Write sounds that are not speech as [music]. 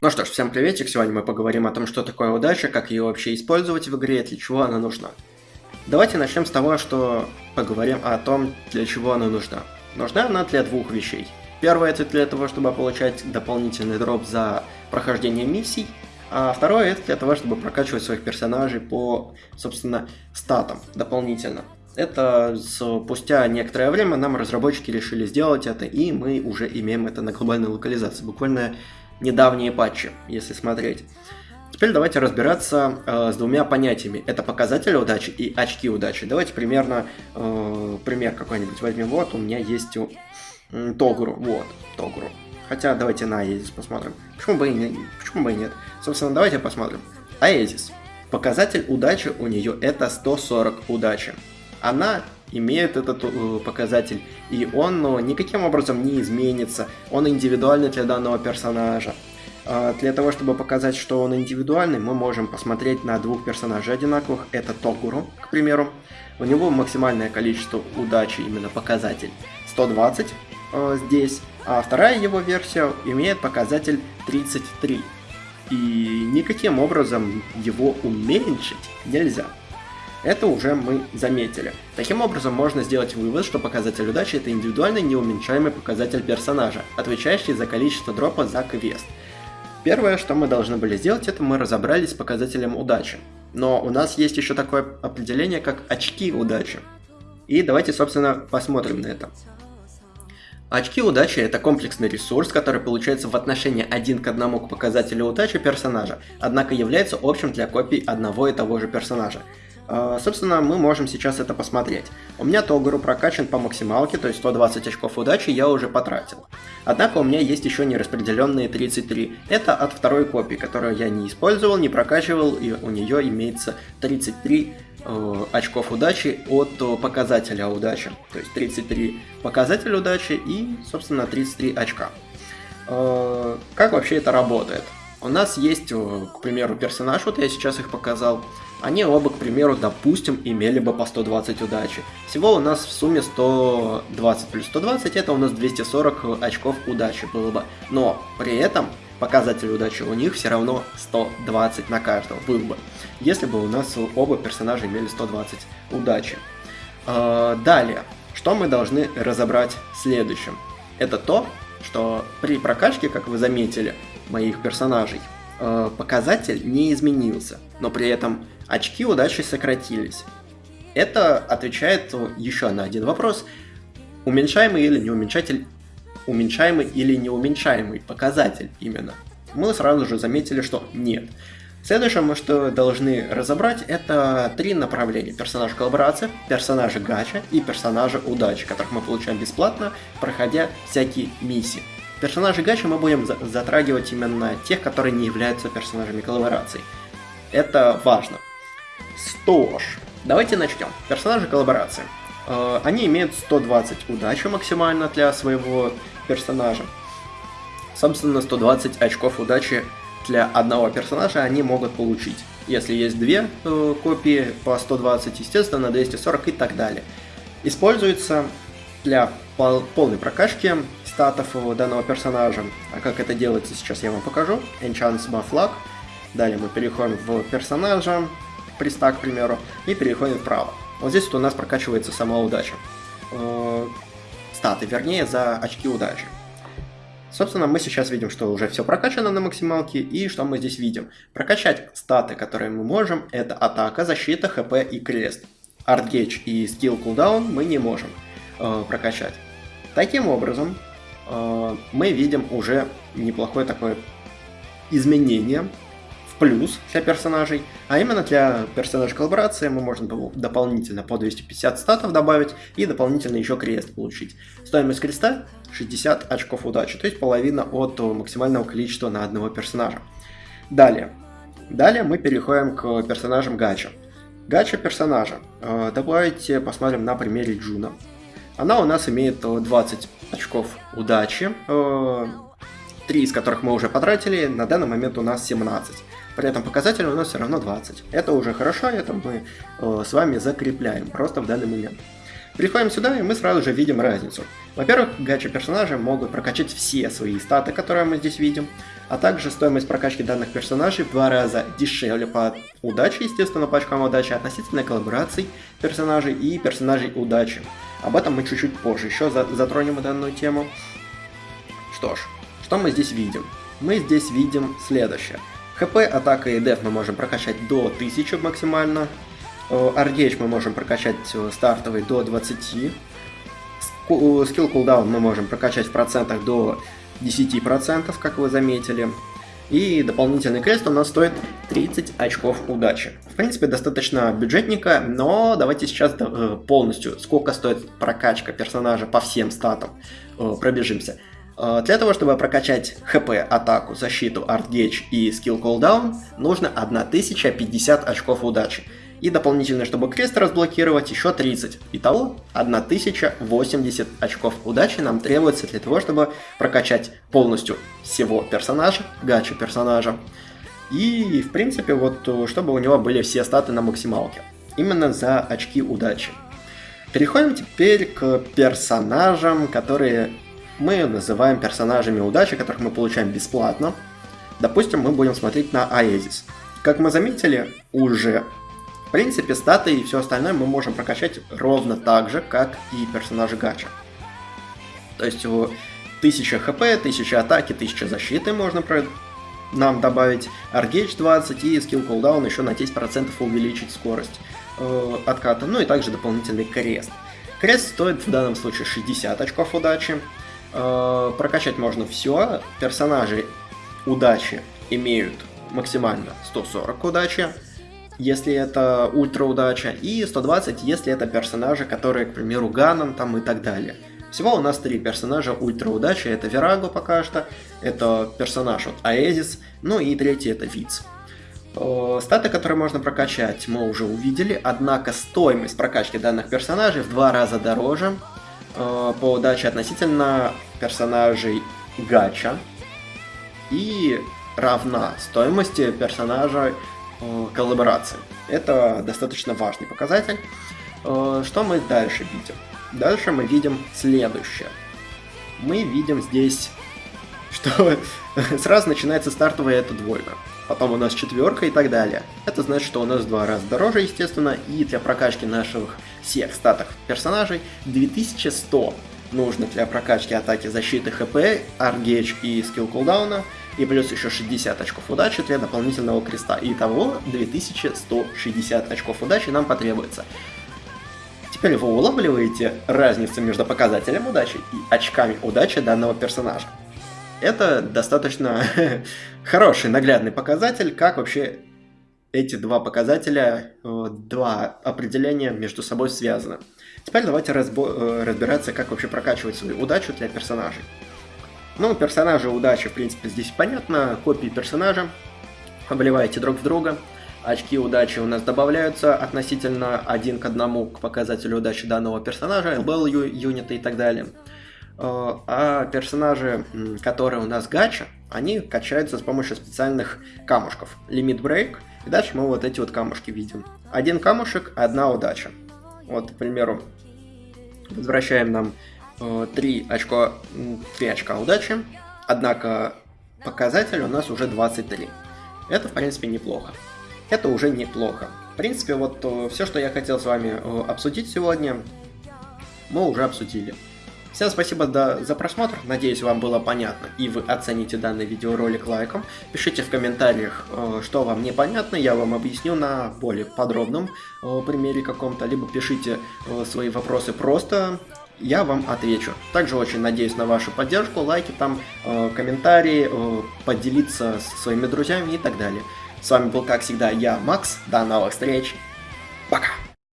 Ну что ж, всем приветик, сегодня мы поговорим о том, что такое удача, как ее вообще использовать в игре, для чего она нужна. Давайте начнем с того, что поговорим о том, для чего она нужна. Нужна она для двух вещей. Первое это для того, чтобы получать дополнительный дроп за прохождение миссий, а второе это для того, чтобы прокачивать своих персонажей по, собственно, статам дополнительно. Это спустя некоторое время нам разработчики решили сделать это, и мы уже имеем это на глобальной локализации. Буквально недавние патчи, если смотреть. Теперь давайте разбираться э, с двумя понятиями. Это показатели удачи и очки удачи. Давайте примерно э, пример какой-нибудь возьмем. Вот у меня есть у, э. Вот, Тогуру. Хотя давайте на Аезис посмотрим. Почему бы, и не, почему бы и нет? Собственно, давайте посмотрим. Аезис. Показатель удачи у нее это 140 удачи. Она имеет этот э, показатель, и он ну, никаким образом не изменится. Он индивидуальный для данного персонажа. А для того, чтобы показать, что он индивидуальный, мы можем посмотреть на двух персонажей одинаковых. Это Тогуру, к примеру. У него максимальное количество удачи, именно показатель, 120 э, здесь. А вторая его версия имеет показатель 33. И никаким образом его уменьшить нельзя. Это уже мы заметили. Таким образом, можно сделать вывод, что показатель удачи это индивидуальный неуменьшаемый показатель персонажа, отвечающий за количество дропа за квест. Первое, что мы должны были сделать, это мы разобрались с показателем удачи. Но у нас есть еще такое определение, как очки удачи. И давайте, собственно, посмотрим на это. Очки удачи – это комплексный ресурс, который получается в отношении один к одному к показателю удачи персонажа, однако является общим для копий одного и того же персонажа. А, собственно, мы можем сейчас это посмотреть. У меня Тогуру прокачан по максималке, то есть 120 очков удачи я уже потратил. Однако у меня есть еще нераспределенные 33. Это от второй копии, которую я не использовал, не прокачивал, и у нее имеется 33 э, очков удачи от э, показателя удачи. То есть 33 показателя удачи и, собственно, 33 очка. Э, как вообще это работает? У нас есть, э, к примеру, персонаж, вот я сейчас их показал, они оба, к примеру, допустим, имели бы по 120 удачи. Всего у нас в сумме 120 плюс 120, это у нас 240 очков удачи было бы. Но при этом показатель удачи у них все равно 120 на каждого был бы. Если бы у нас оба персонажа имели 120 удачи. А, далее, что мы должны разобрать следующим? Это то, что при прокачке, как вы заметили, моих персонажей, э, показатель не изменился, но при этом очки удачи сократились. Это отвечает еще на один вопрос. Уменьшаемый или не уменьшатель, уменьшаемый или не уменьшаемый показатель именно. Мы сразу же заметили, что нет. Следующее, мы что должны разобрать, это три направления. Персонаж коллаборации, персонажи гача и персонажи удачи, которых мы получаем бесплатно, проходя всякие миссии. Персонажи гача мы будем затрагивать именно тех, которые не являются персонажами коллаборации. Это важно. Что ж, давайте начнем. Персонажи коллаборации. Э, они имеют 120 удачи максимально для своего персонажа. Собственно, 120 очков удачи для одного персонажа они могут получить. Если есть две э, копии по 120, естественно, 240 и так далее. Используется для пол полной прокачки статов данного персонажа. А как это делается, сейчас я вам покажу. Enchants Buff Luck. Далее мы переходим в персонажа, пристак, к примеру, и переходим вправо. Вот здесь вот у нас прокачивается сама удача. Э, статы, вернее, за очки удачи. Собственно, мы сейчас видим, что уже все прокачано на максималке, и что мы здесь видим? Прокачать статы, которые мы можем, это атака, защита, хп и крест. Артгейдж и скилл кулдаун мы не можем э, прокачать. Таким образом, мы видим уже неплохое такое изменение в плюс для персонажей, а именно для персонажей коллаборации мы можем дополнительно по 250 статов добавить и дополнительно еще крест получить. Стоимость креста 60 очков удачи, то есть половина от максимального количества на одного персонажа. Далее. Далее мы переходим к персонажам гача. Гача персонажа. Э, давайте посмотрим на примере Джуна. Она у нас имеет 20 очков удачи, 3 э, из которых мы уже потратили, на данный момент у нас 17. При этом показатель у нас все равно 20. Это уже хорошо, это мы э, с вами закрепляем просто в данный момент. Переходим сюда, и мы сразу же видим разницу. Во-первых, гача персонажи могут прокачать все свои статы, которые мы здесь видим, а также стоимость прокачки данных персонажей в два раза дешевле по удаче, естественно, по очкам удачи, относительно коллабораций персонажей и персонажей удачи. Об этом мы чуть-чуть позже еще затронем данную тему. Что ж, что мы здесь видим? Мы здесь видим следующее. ХП, атака и деф мы можем прокачать до 1000 максимально, RDH мы можем прокачать э, стартовый до 20. Скилл кулдаун мы можем прокачать в процентах до 10%, как вы заметили. И дополнительный крест у нас стоит 30 очков удачи. В принципе, достаточно бюджетника, но давайте сейчас э, полностью, сколько стоит прокачка персонажа по всем статам, э, пробежимся. Для того, чтобы прокачать ХП, атаку, защиту, артгейдж и скилл кулдаун, нужно 1050 очков удачи и дополнительно, чтобы крест разблокировать, еще 30. Итого 1080 очков удачи нам требуется для того, чтобы прокачать полностью всего персонажа, гача персонажа. И, в принципе, вот, чтобы у него были все статы на максималке. Именно за очки удачи. Переходим теперь к персонажам, которые мы называем персонажами удачи, которых мы получаем бесплатно. Допустим, мы будем смотреть на Аэзис. Как мы заметили, уже в принципе, статы и все остальное мы можем прокачать ровно так же, как и персонажи гача. То есть 1000 хп, 1000 атаки, 1000 защиты можно про... нам добавить, Аргейдж 20 и скилл кулдаун еще на 10% увеличить скорость э, отката, ну и также дополнительный крест. Крест стоит в данном случае 60 очков удачи. Э, прокачать можно все. Персонажи удачи имеют максимально 140 удачи если это ультра удача, и 120, если это персонажи, которые, к примеру, Ганан там и так далее. Всего у нас три персонажа ультра удачи, это Вераго пока что, это персонаж вот Аэзис, ну и третий это Виц. Статы, которые можно прокачать, мы уже увидели, однако стоимость прокачки данных персонажей в два раза дороже по удаче относительно персонажей Гача и равна стоимости персонажа Э, коллаборации. Это достаточно важный показатель. Э, что мы дальше видим? Дальше мы видим следующее. Мы видим здесь, [laughs] что [laughs] сразу начинается стартовая эта двойка. Потом у нас четверка и так далее. Это значит, что у нас в два раза дороже, естественно, и для прокачки наших всех статов персонажей 2100 нужно для прокачки атаки защиты ХП, аргейдж и скилл кулдауна и плюс еще 60 очков удачи для дополнительного креста. Итого 2160 очков удачи нам потребуется. Теперь вы улавливаете разницу между показателем удачи и очками удачи данного персонажа. Это достаточно [laughs] хороший наглядный показатель, как вообще эти два показателя, э, два определения между собой связаны. Теперь давайте разбо- э, разбираться, как вообще прокачивать свою удачу для персонажей. Ну, персонажи удачи, в принципе, здесь понятно. Копии персонажа. Обливаете друг в друга. Очки удачи у нас добавляются относительно один к одному к показателю удачи данного персонажа, value, юниты и так далее. Э, а персонажи, которые у нас гача, они качаются с помощью специальных камушков. Limit Break. И дальше мы вот эти вот камушки видим. Один камушек, одна удача. Вот, к примеру, возвращаем нам 3 э, очка, 3 очка удачи, однако показатель у нас уже 23. Это, в принципе, неплохо. Это уже неплохо. В принципе, вот э, все, что я хотел с вами э, обсудить сегодня, мы уже обсудили. Всем спасибо за, просмотр, надеюсь вам было понятно и вы оцените данный видеоролик лайком. Пишите в комментариях, что вам непонятно, я вам объясню на более подробном примере каком-то, либо пишите свои вопросы просто я вам отвечу. Также очень надеюсь на вашу поддержку, лайки там, э, комментарии, э, поделиться со своими друзьями и так далее. С вами был, как всегда, я, Макс. До новых встреч!